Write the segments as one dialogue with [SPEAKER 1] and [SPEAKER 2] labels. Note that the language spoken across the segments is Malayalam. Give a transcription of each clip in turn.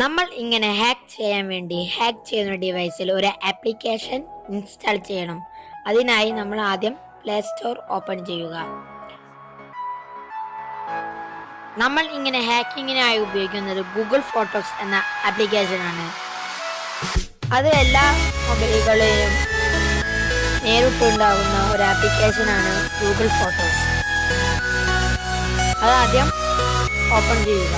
[SPEAKER 1] നമ്മൾ ഇങ്ങനെ ഹാക്ക് ചെയ്യാൻ വേണ്ടി ഹാക്ക് ചെയ്യുന്ന ഡിവൈസിൽ ഒരു ആപ്ലിക്കേഷൻ ഇൻസ്റ്റാൾ ചെയ്യണം. അതിനായി നമ്മൾ ആദ്യം പ്ലേ സ്റ്റോർ ഓപ്പൺ ചെയ്യുക. നമ്മൾ ഇങ്ങനെ ഹാക്കിങ്ങിനായി ഉപയോഗിക്കുന്നത് ഗൂഗിൾ ഫോട്ടോസ് എന്ന ആപ്ലിക്കേഷനാണ് അത് എല്ലാ മൊബൈലുകളിലും നേരിട്ടുണ്ടാകുന്ന ഒരു ആപ്ലിക്കേഷനാണ് ഗൂഗിൾ ഫോട്ടോസ് അതാദ്യം ഓപ്പൺ ചെയ്യുക.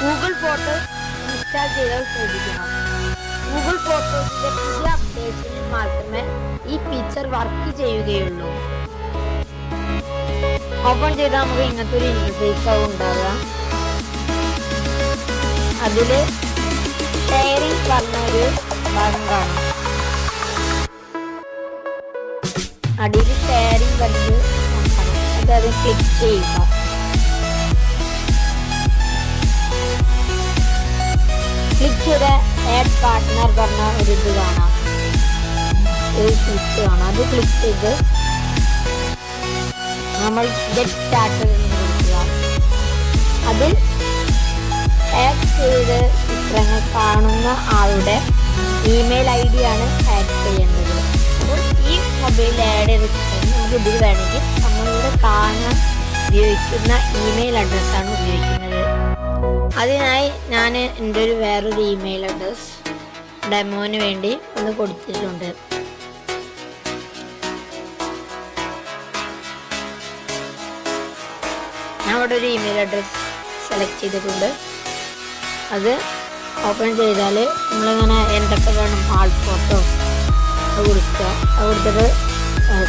[SPEAKER 1] ഗൂഗിൾ ഫോട്ടോസ് ഇൻസ്റ്റാൾ ചെയ്താൽ ശ്രദ്ധിക്കണം. ഗൂഗിൾ ഫോട്ടോസിന്റെ പുതിയ അപ്ഡേഷനിൽ മാത്രമേ ഈ ഫീച്ചർ വർക്ക് ചെയ്യുകയുള്ളൂ. ഓപ്പൺ ചെയ്താൽ നമുക്ക് ഇങ്ങനത്തെ ഒരു ഇന്റർഫേസ് ആവും ഉണ്ടാവുക. അതിൽ ഷെയറിംഗ് പറഞ്ഞ ഭാഗം കാണാം. അടിയിൽ ഷെയറിംഗ് കണ്ട് അത് അത് ക്ലിക്ക് ചെയ്യുക. പാർട്ട്ണർ പറഞ്ഞ ഒരു ഇത് കാണാം. ഒരു സ്വിച്ച് കാണാം. അത് ക്ലിക്ക് ചെയ്ത് നമ്മൾ ഗെറ്റ് സ്റ്റാർട്ടഡ് കൊടുക്കുക അതിൽ ആഡ് ചെയ്ത് ചിത്രങ്ങൾ കാണുന്ന ആളുടെ ഇമെയിൽ ഐ ഡി ആണ് ആഡ് ചെയ്യേണ്ടത്. അപ്പോൾ ഈ മൊബൈൽ ആഡ് ചെയ്ത ചിത്രങ്ങൾ നമുക്ക് ഇതിൽ വേണമെങ്കിൽ നമ്മളിവിടെ കാണാൻ ഉപയോഗിക്കുന്ന ഇമെയിൽ അഡ്രസ്സാണ് ഉപയോഗിക്കുന്നത്. അതിനായി ഞാൻ എന്റെ ഒരു വേറൊരു ഇമെയിൽ അഡ്രസ് ഡെമോന് വേണ്ടി ഒന്ന് കൊടുത്തിട്ടുണ്ട്. ഞാൻ അവിടെ ഒരു ഇമെയിൽ അഡ്രസ് സെലക്ട് ചെയ്തിട്ടുണ്ട്. അത് ഓപ്പൺ ചെയ്താൽ നമ്മളിങ്ങനെ എന്തൊക്കെ വേണം ആൾ ഫോട്ടോ അത് കൊടുക്കുക. അത് കൊടുത്തിട്ട്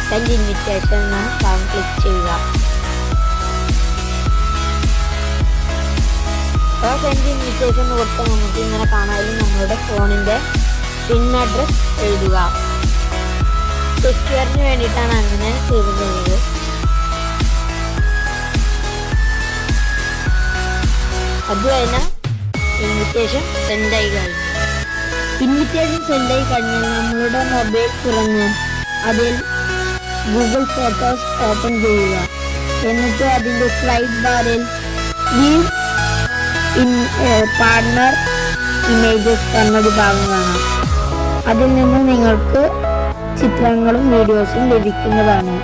[SPEAKER 1] സെൻഡ് ഇൻവിറ്റേഷൻ എന്ന ഭാഗം ക്ലിക്ക് ചെയ്യുക. അപ്പോൾ സെൻഡ് ഇൻവിറ്റേഷൻ കൊടുത്താൽ നമുക്ക് ഇങ്ങനെ കാണാനും നമ്മളുടെ ഫോണിന്റെ പിൻ അഡ്രസ് എഴുതുക. സെക്യൂറിന് വേണ്ടിയിട്ടാണ് അങ്ങനെ ചെയ്തിരുന്നത് അത് കഴിഞ്ഞാൽ ഇൻവിറ്റേഷൻ സെൻഡ് ആയി കഴിഞ്ഞു. ഇൻവിറ്റേഷൻ സെൻഡ് ആയി കഴിഞ്ഞാൽ നമ്മളുടെ മൊബൈൽ തുറന്ന് അതിൽ ഗൂഗിൾ ഫോട്ടോസ് ഓപ്പൺ ചെയ്യുക. എന്നിട്ട് അതിന്റെ സ്ലൈഡ് ബാറിൽ ലീവ് പാർട്ണർ ഇമേജസ് എന്നൊരു ഭാഗം കാണാം അതിൽ നിന്ന് നിങ്ങൾക്ക് ചിത്രങ്ങളും വീഡിയോസും ലഭിക്കുന്നതാണ്.